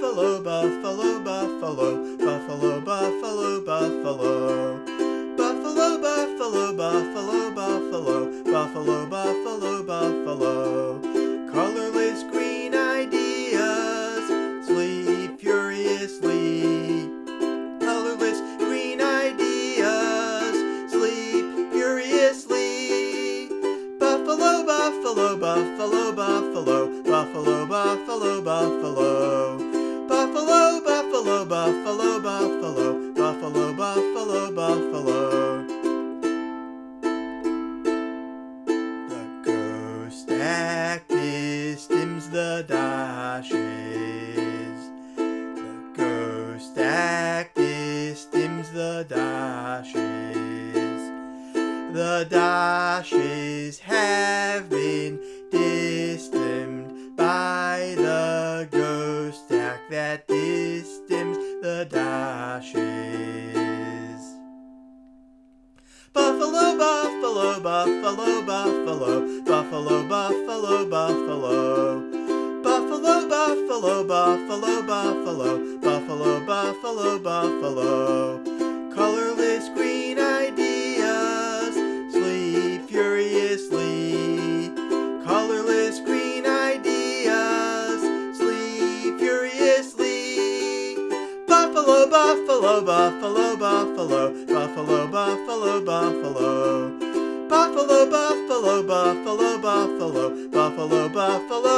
buffalo, buffalo, buffalo, buffalo, buffalo, buffalo. Buffalo, buffalo, buffalo, buffalo, buffalo, buffalo, buffalo. Colorless green ideas sleep furiously. Colorless green ideas sleep furiously. Buffalo, buffalo, buffalo, buffalo, buffalo, buffalo, buffalo. Buffalo, buffalo, buffalo, buffalo, buffalo. The ghost actress dims the doshes. The ghost actress dims the doshes. The doshes have been distimmed by the gostak that the doshes. Buffalo, buffalo, buffalo, buffalo, buffalo, buffalo, buffalo. Buffalo, buffalo, buffalo, buffalo, buffalo, buffalo, buffalo. Colorless buffalo, buffalo, buffalo, buffalo, buffalo, buffalo, buffalo. Buffalo, buffalo, buffalo, buffalo, buffalo.